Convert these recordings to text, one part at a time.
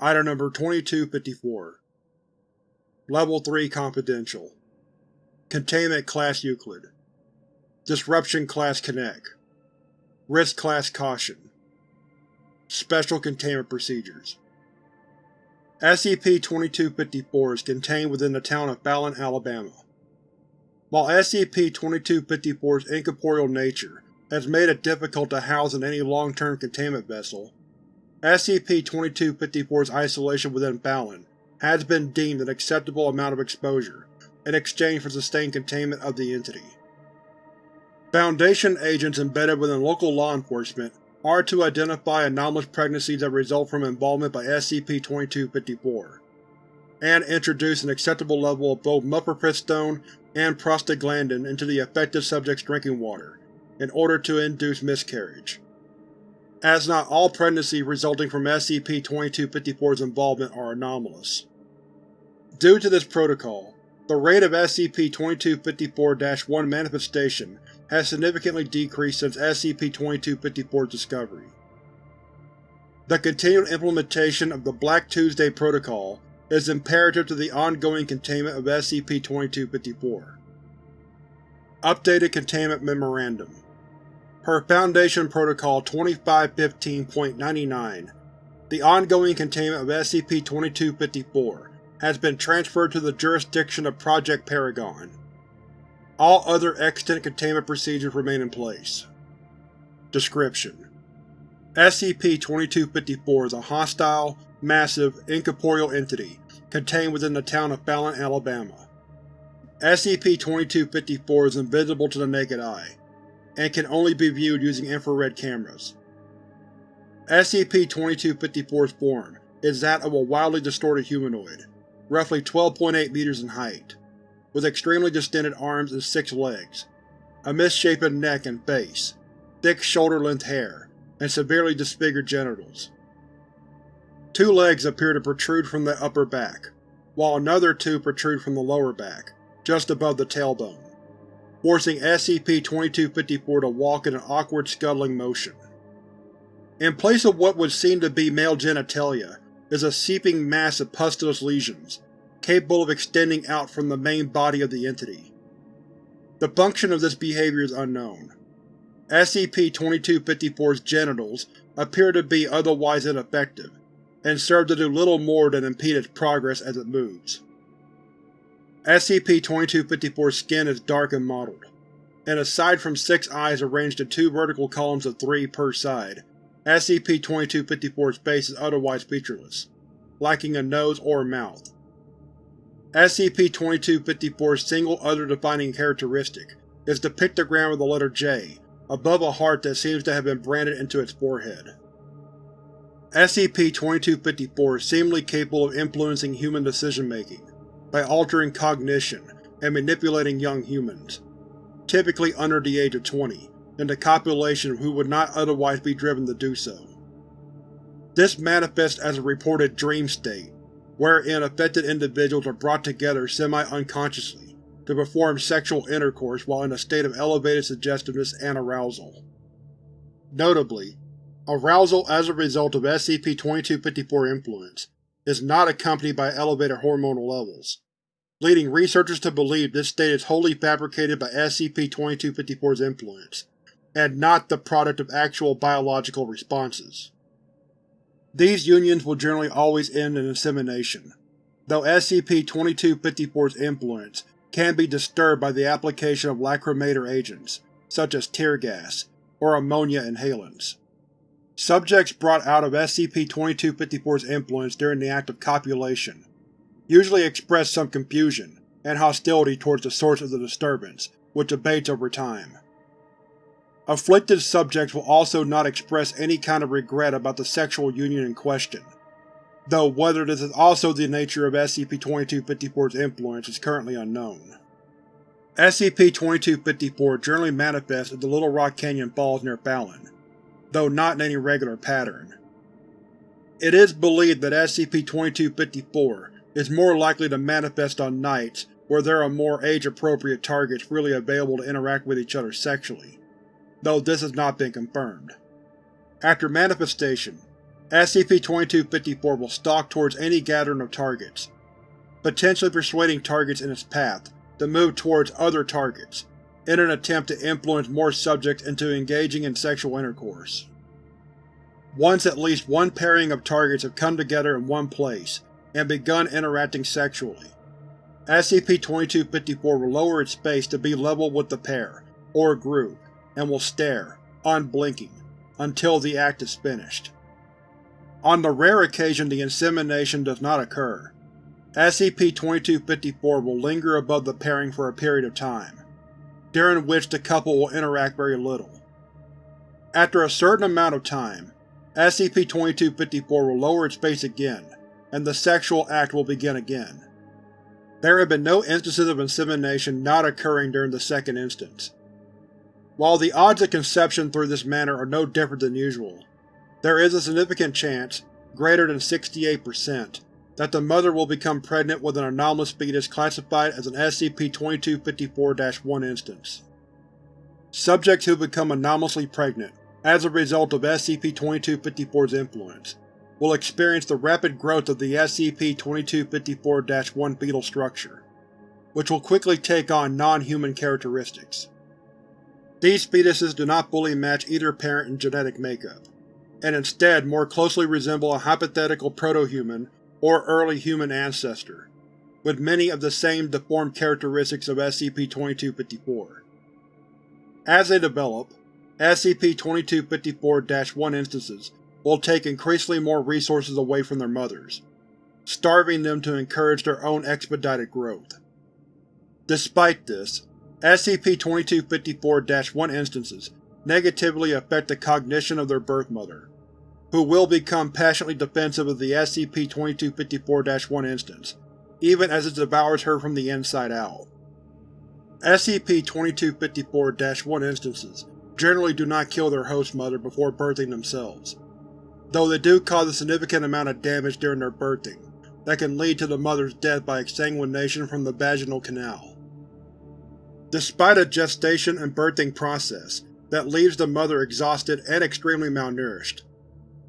Item Number 2254 Level 3 Confidential. Containment Class Euclid. Disruption Class Connect. Risk Class Caution. Special Containment Procedures. SCP-2254 is contained within the town of Fallon, Alabama. While SCP-2254's incorporeal nature has made it difficult to house in any long-term containment vessel, SCP-2254's isolation within Fallon has been deemed an acceptable amount of exposure in exchange for sustained containment of the entity. Foundation agents embedded within local law enforcement are to identify anomalous pregnancies that result from involvement by SCP-2254, and introduce an acceptable level of both mifepristone and prostaglandin into the affected subject's drinking water in order to induce miscarriage. As not all pregnancies resulting from SCP-2254's involvement are anomalous. Due to this protocol, the rate of SCP-2254-1 manifestation has significantly decreased since SCP-2254's discovery. The continued implementation of the Black Tuesday Protocol is imperative to the ongoing containment of SCP-2254. Updated Containment Memorandum Per Foundation Protocol 2515.99, the ongoing containment of SCP-2254 has been transferred to the jurisdiction of Project Paragon. All other extant containment procedures remain in place. Description: SCP-2254 is a hostile, massive, incorporeal entity contained within the town of Fallon, Alabama. SCP-2254 is invisible to the naked eye, and can only be viewed using infrared cameras. SCP-2254's form is that of a wildly distorted humanoid, roughly 12.8 meters in height with extremely distended arms and six legs, a misshapen neck and face, thick shoulder-length hair, and severely disfigured genitals. Two legs appear to protrude from the upper back, while another two protrude from the lower back, just above the tailbone, forcing SCP-2254 to walk in an awkward scuttling motion. In place of what would seem to be male genitalia is a seeping mass of pustulous lesions, capable of extending out from the main body of the entity. The function of this behavior is unknown. SCP-2254's genitals appear to be otherwise ineffective, and serve to do little more than impede its progress as it moves. SCP-2254's skin is dark and mottled, and aside from six eyes arranged in two vertical columns of three per side, SCP-2254's face is otherwise featureless, lacking a nose or mouth. SCP-2254's single other defining characteristic is the pictogram of the letter J above a heart that seems to have been branded into its forehead. SCP-2254 is seemingly capable of influencing human decision-making by altering cognition and manipulating young humans, typically under the age of 20, into copulation who would not otherwise be driven to do so. This manifests as a reported dream state, wherein affected individuals are brought together semi-unconsciously to perform sexual intercourse while in a state of elevated suggestiveness and arousal. Notably, arousal as a result of SCP-2254 influence is not accompanied by elevated hormonal levels, leading researchers to believe this state is wholly fabricated by SCP-2254's influence, and not the product of actual biological responses. These unions will generally always end in insemination, though SCP-2254's influence can be disturbed by the application of lacrimator agents, such as tear gas or ammonia inhalants. Subjects brought out of SCP-2254's influence during the act of copulation usually express some confusion and hostility towards the source of the disturbance, which abates over time. Afflicted subjects will also not express any kind of regret about the sexual union in question, though whether this is also the nature of SCP-2254's influence is currently unknown. SCP-2254 generally manifests at the Little Rock Canyon Falls near Fallon, though not in any regular pattern. It is believed that SCP-2254 is more likely to manifest on nights where there are more age-appropriate targets freely available to interact with each other sexually, though this has not been confirmed. After manifestation, SCP-2254 will stalk towards any gathering of targets, potentially persuading targets in its path to move towards other targets, in an attempt to influence more subjects into engaging in sexual intercourse. Once at least one pairing of targets have come together in one place and begun interacting sexually, SCP-2254 will lower its base to be level with the pair, or group, and will stare, unblinking, until the act is finished. On the rare occasion the insemination does not occur, SCP-2254 will linger above the pairing for a period of time, during which the couple will interact very little. After a certain amount of time, SCP-2254 will lower its base again, and the sexual act will begin again. There have been no instances of insemination not occurring during the second instance. While the odds of conception through this manner are no different than usual, there is a significant chance, greater than 68%, that the mother will become pregnant with an anomalous fetus classified as an SCP-2254-1 instance. Subjects who become anomalously pregnant as a result of SCP-2254's influence will experience the rapid growth of the SCP-2254-1 fetal structure, which will quickly take on non-human characteristics. These fetuses do not fully match either parent in genetic makeup, and instead more closely resemble a hypothetical proto-human or early human ancestor, with many of the same deformed characteristics of SCP-2254. As they develop, SCP-2254-1 instances will take increasingly more resources away from their mothers, starving them to encourage their own expedited growth. Despite this, SCP-2254-1 instances negatively affect the cognition of their birth mother, who will become passionately defensive of the SCP-2254-1 instance, even as it devours her from the inside out. SCP-2254-1 instances generally do not kill their host mother before birthing themselves, though they do cause a significant amount of damage during their birthing that can lead to the mother's death by exsanguination from the vaginal canal. Despite a gestation and birthing process that leaves the mother exhausted and extremely malnourished,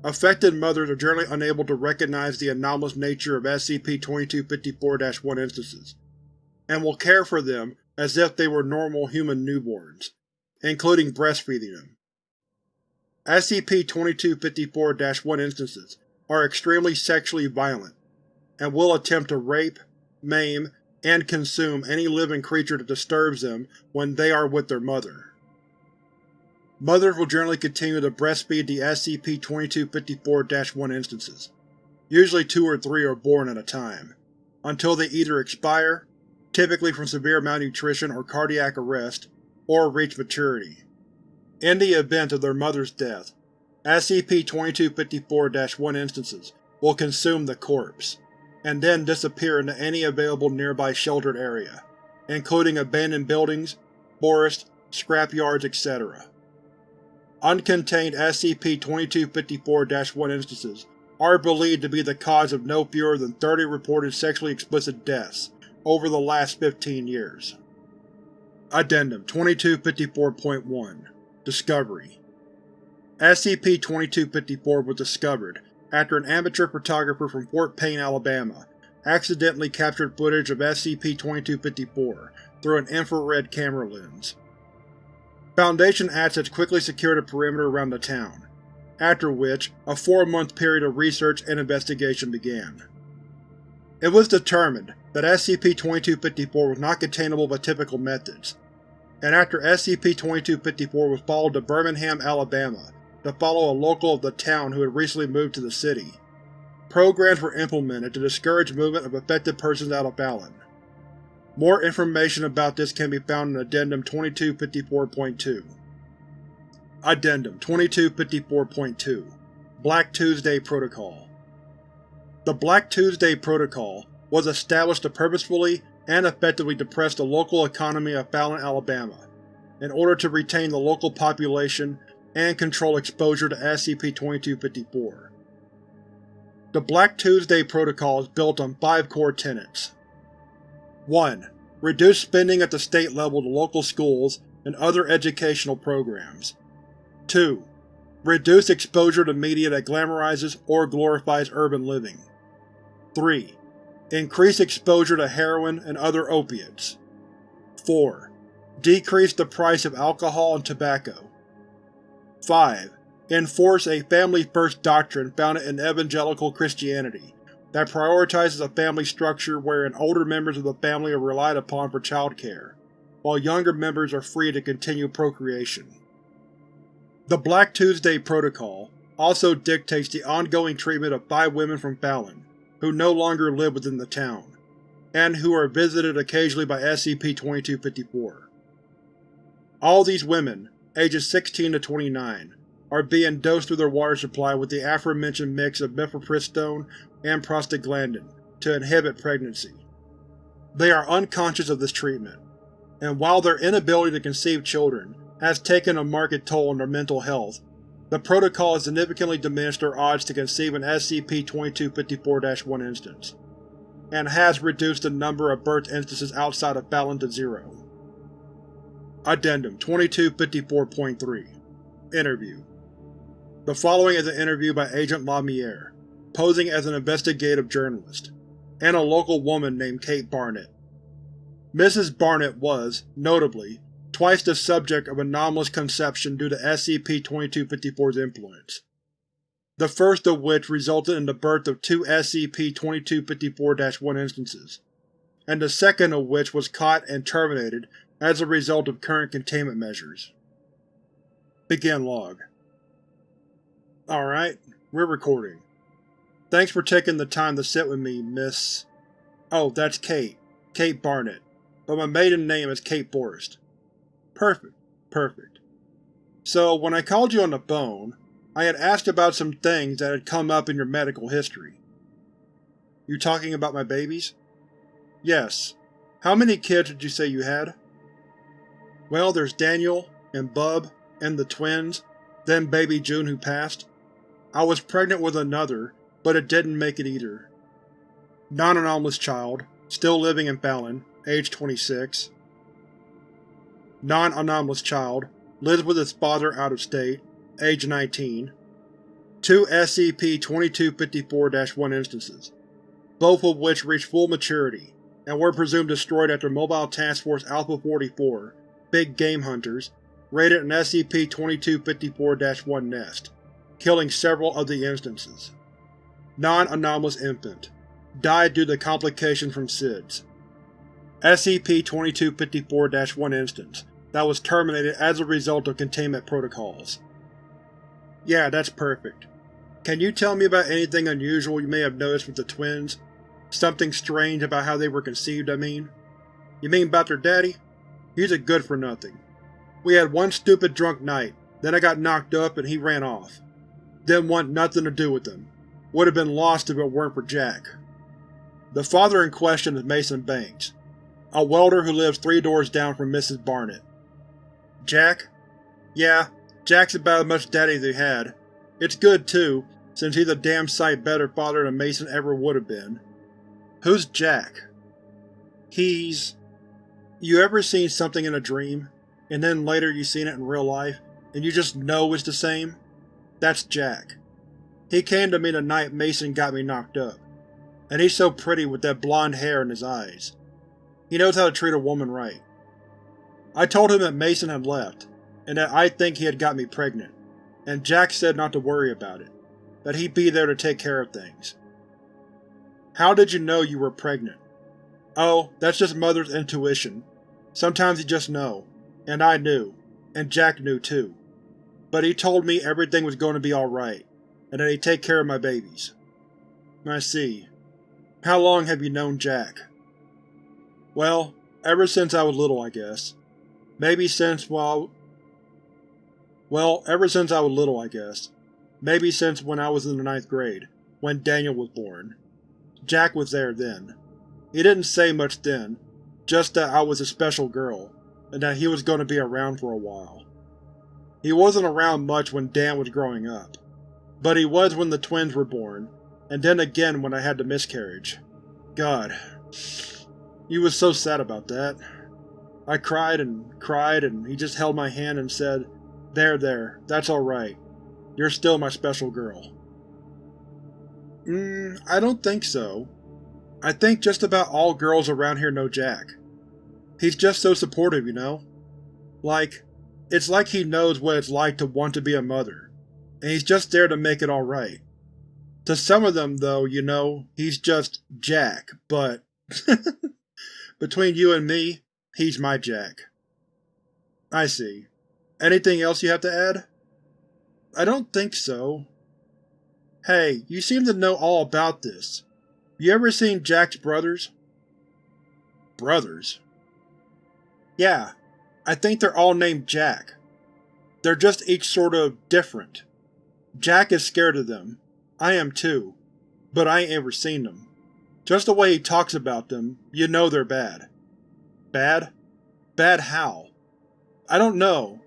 Affected mothers are generally unable to recognize the anomalous nature of SCP-2254-1 instances, and will care for them as if they were normal human newborns, including breastfeeding them. SCP-2254-1 instances are extremely sexually violent, and will attempt to rape, maim, and consume any living creature that disturbs them when they are with their mother. Mothers will generally continue to breastfeed the SCP-2254-1 instances. Usually two or three are born at a time, until they either expire, typically from severe malnutrition or cardiac arrest, or reach maturity. In the event of their mother's death, SCP-2254-1 instances will consume the corpse, and then disappear into any available nearby sheltered area, including abandoned buildings, forests, scrapyards, etc. Uncontained SCP-2254-1 instances are believed to be the cause of no fewer than 30 reported sexually explicit deaths over the last 15 years. Addendum 2254.1 Discovery SCP-2254 was discovered after an amateur photographer from Fort Payne, Alabama accidentally captured footage of SCP-2254 through an infrared camera lens. Foundation assets quickly secured a perimeter around the town, after which a four-month period of research and investigation began. It was determined that SCP-2254 was not containable by typical methods, and after SCP-2254 was followed to Birmingham, Alabama to follow a local of the town who had recently moved to the city, programs were implemented to discourage movement of affected persons out of Fallon. More information about this can be found in Addendum 2254.2. Addendum 2254.2 Black Tuesday Protocol The Black Tuesday Protocol was established to purposefully and effectively depress the local economy of Fallon, Alabama, in order to retain the local population and control exposure to SCP-2254. The Black Tuesday Protocol is built on five core tenets. 1. Reduce spending at the state level to local schools and other educational programs. 2. Reduce exposure to media that glamorizes or glorifies urban living. 3. Increase exposure to heroin and other opiates. 4. Decrease the price of alcohol and tobacco. 5. Enforce a family-first doctrine founded in evangelical Christianity that prioritizes a family structure wherein older members of the family are relied upon for childcare, while younger members are free to continue procreation. The Black Tuesday Protocol also dictates the ongoing treatment of five women from Fallon, who no longer live within the town, and who are visited occasionally by SCP-2254. All these women, ages 16 to 29, are being dosed through their water supply with the aforementioned mix of mifepristone and prostaglandin to inhibit pregnancy. They are unconscious of this treatment, and while their inability to conceive children has taken a marked toll on their mental health, the Protocol has significantly diminished their odds to conceive an SCP-2254-1 instance, and has reduced the number of birth instances outside of Fallon to zero. Addendum 2254.3 Interview The following is an interview by Agent Lamier, posing as an investigative journalist, and a local woman named Kate Barnett. Mrs. Barnett was, notably, twice the subject of anomalous conception due to SCP-2254's influence. The first of which resulted in the birth of two SCP-2254-1 instances, and the second of which was caught and terminated as a result of current containment measures. Begin log. Alright, we're recording. Thanks for taking the time to sit with me, Miss… Oh, that's Kate. Kate Barnett. But my maiden name is Kate Forrest. Perfect. Perfect. So, when I called you on the phone, I had asked about some things that had come up in your medical history. You talking about my babies? Yes. How many kids did you say you had? Well, there's Daniel, and Bub, and the twins, then baby June who passed. I was pregnant with another, but it didn't make it either. Non-anomalous child, still living in Fallon, age 26 non-anomalous child, lives with his father out of state, age 19. Two SCP-2254-1 instances, both of which reached full maturity, and were presumed destroyed after Mobile Task Force Alpha-44, Big Game Hunters, raided an SCP-2254-1 nest, killing several of the instances. Non-anomalous infant. Died due to complications from SIDS. SCP-2254-1 instance that was terminated as a result of containment protocols. Yeah, that's perfect. Can you tell me about anything unusual you may have noticed with the twins? Something strange about how they were conceived, I mean? You mean about their daddy? He's a good-for-nothing. We had one stupid drunk night, then I got knocked up and he ran off. Didn't want nothing to do with him. Would have been lost if it weren't for Jack. The father in question is Mason Banks, a welder who lives three doors down from Mrs. Barnett. Jack? Yeah, Jack's about as much daddy as he had. It's good, too, since he's a damn sight better father than Mason ever would have been. Who's Jack? He's… You ever seen something in a dream, and then later you seen it in real life, and you just know it's the same? That's Jack. He came to me the night Mason got me knocked up, and he's so pretty with that blonde hair and his eyes. He knows how to treat a woman right. I told him that Mason had left, and that I think he had got me pregnant, and Jack said not to worry about it, that he'd be there to take care of things. How did you know you were pregnant? Oh, that's just Mother's intuition. Sometimes you just know, and I knew, and Jack knew too. But he told me everything was going to be alright, and that he'd take care of my babies. I see. How long have you known Jack? Well, ever since I was little, I guess. Maybe since, well... Well, ever since I was little, I guess. Maybe since when I was in the ninth grade, when Daniel was born. Jack was there then. He didn't say much then, just that I was a special girl, and that he was going to be around for a while. He wasn't around much when Dan was growing up, but he was when the twins were born, and then again when I had the miscarriage. God. He was so sad about that. I cried and cried and he just held my hand and said, There, there, that's alright. you're still my special girl. Mmm, I don't think so. I think just about all girls around here know Jack. He's just so supportive, you know? Like, it's like he knows what it's like to want to be a mother, and he's just there to make it alright. To some of them, though, you know, he's just Jack, but between you and me, he's my Jack. I see. Anything else you have to add? I don't think so. Hey, you seem to know all about this. You ever seen Jack's brothers? Brothers? Yeah, I think they're all named Jack. They're just each sort of different. Jack is scared of them. I am too. But I ain't ever seen them. Just the way he talks about them, you know they're bad. Bad? Bad how? I don't know.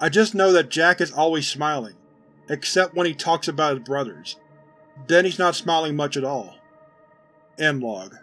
I just know that Jack is always smiling, except when he talks about his brothers. Then he's not smiling much at all. End log.